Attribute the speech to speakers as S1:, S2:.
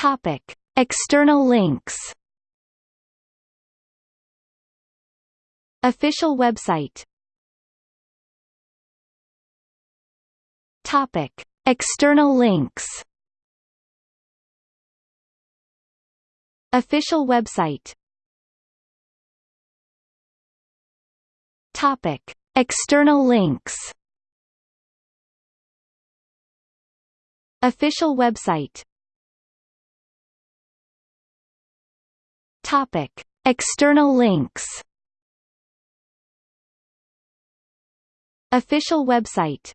S1: Topic: External links. Official website. Topic: External links. Official website. Topic: External links. Official website. Topic: External links. Official website